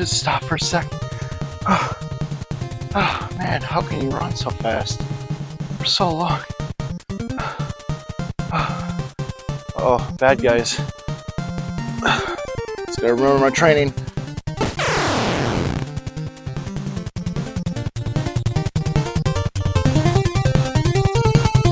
just stop for a second. Oh, oh man, how can you run so fast for so long? Oh, bad guys. Just gotta remember my training.